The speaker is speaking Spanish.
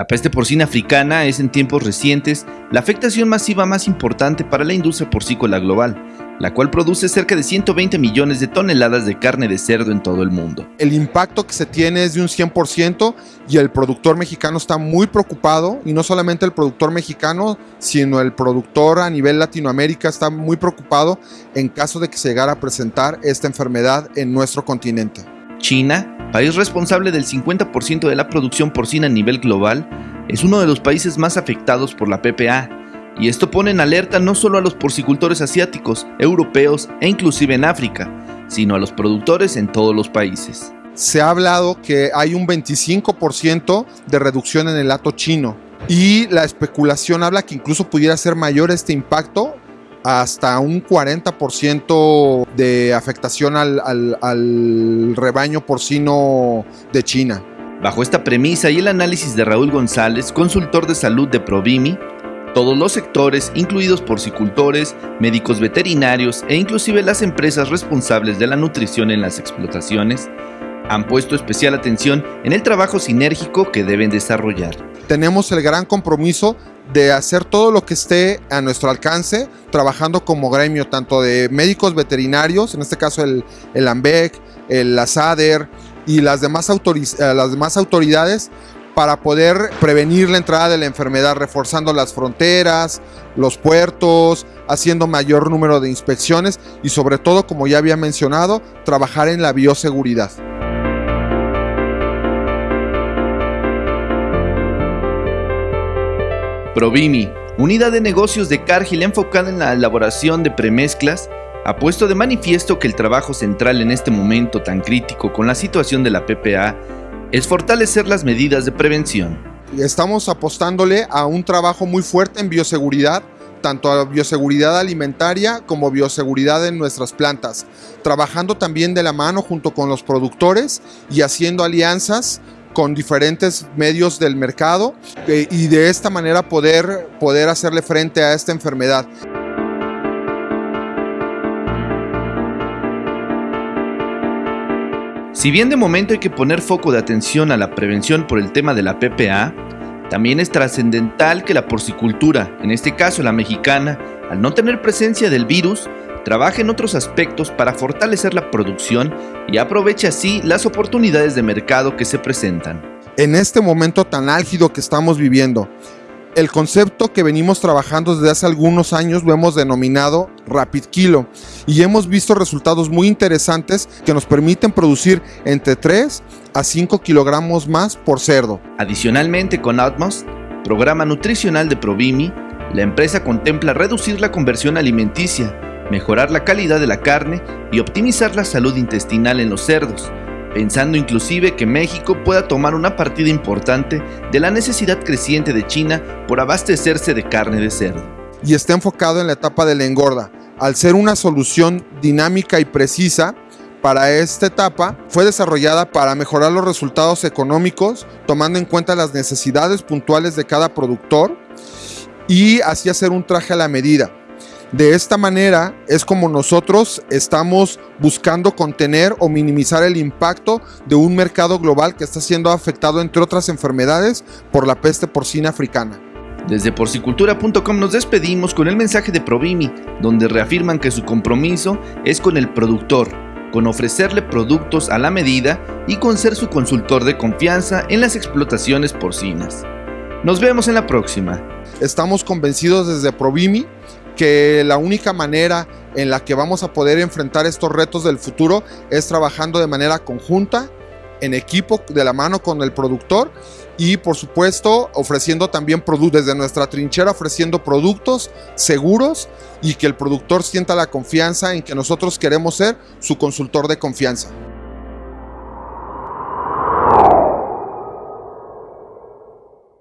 La peste porcina africana es en tiempos recientes la afectación masiva más importante para la industria porcícola global, la cual produce cerca de 120 millones de toneladas de carne de cerdo en todo el mundo. El impacto que se tiene es de un 100% y el productor mexicano está muy preocupado, y no solamente el productor mexicano, sino el productor a nivel Latinoamérica está muy preocupado en caso de que se llegara a presentar esta enfermedad en nuestro continente. China país responsable del 50% de la producción porcina a nivel global, es uno de los países más afectados por la PPA, y esto pone en alerta no solo a los porcicultores asiáticos, europeos e inclusive en África, sino a los productores en todos los países. Se ha hablado que hay un 25% de reducción en el lato chino y la especulación habla que incluso pudiera ser mayor este impacto hasta un 40% de afectación al, rebaño porcino de China. Bajo esta premisa y el análisis de Raúl González, consultor de salud de Provimi, todos los sectores, incluidos porcicultores, médicos veterinarios e inclusive las empresas responsables de la nutrición en las explotaciones, han puesto especial atención en el trabajo sinérgico que deben desarrollar. Tenemos el gran compromiso de hacer todo lo que esté a nuestro alcance, trabajando como gremio, tanto de médicos veterinarios, en este caso el, el AMBEC, el ASADER y las demás, eh, las demás autoridades, para poder prevenir la entrada de la enfermedad, reforzando las fronteras, los puertos, haciendo mayor número de inspecciones y sobre todo, como ya había mencionado, trabajar en la bioseguridad. Provimi, unidad de negocios de Cargill enfocada en la elaboración de premezclas, ha puesto de manifiesto que el trabajo central en este momento tan crítico con la situación de la PPA es fortalecer las medidas de prevención. Estamos apostándole a un trabajo muy fuerte en bioseguridad, tanto a bioseguridad alimentaria como bioseguridad en nuestras plantas, trabajando también de la mano junto con los productores y haciendo alianzas con diferentes medios del mercado eh, y de esta manera poder, poder hacerle frente a esta enfermedad. Si bien de momento hay que poner foco de atención a la prevención por el tema de la PPA, también es trascendental que la porcicultura, en este caso la mexicana, al no tener presencia del virus, trabaje en otros aspectos para fortalecer la producción y aproveche así las oportunidades de mercado que se presentan. En este momento tan álgido que estamos viviendo, el concepto que venimos trabajando desde hace algunos años lo hemos denominado Rapid Kilo y hemos visto resultados muy interesantes que nos permiten producir entre 3 a 5 kilogramos más por cerdo. Adicionalmente con Atmos, programa nutricional de Provimi, la empresa contempla reducir la conversión alimenticia mejorar la calidad de la carne y optimizar la salud intestinal en los cerdos, pensando inclusive que México pueda tomar una partida importante de la necesidad creciente de China por abastecerse de carne de cerdo. Y está enfocado en la etapa de la engorda. Al ser una solución dinámica y precisa, para esta etapa fue desarrollada para mejorar los resultados económicos, tomando en cuenta las necesidades puntuales de cada productor y así hacer un traje a la medida. De esta manera es como nosotros estamos buscando contener o minimizar el impacto de un mercado global que está siendo afectado entre otras enfermedades por la peste porcina africana. Desde porcicultura.com nos despedimos con el mensaje de Provimi, donde reafirman que su compromiso es con el productor, con ofrecerle productos a la medida y con ser su consultor de confianza en las explotaciones porcinas. Nos vemos en la próxima. Estamos convencidos desde Provimi que la única manera en la que vamos a poder enfrentar estos retos del futuro es trabajando de manera conjunta, en equipo, de la mano con el productor y por supuesto ofreciendo también productos desde nuestra trinchera, ofreciendo productos seguros y que el productor sienta la confianza en que nosotros queremos ser su consultor de confianza.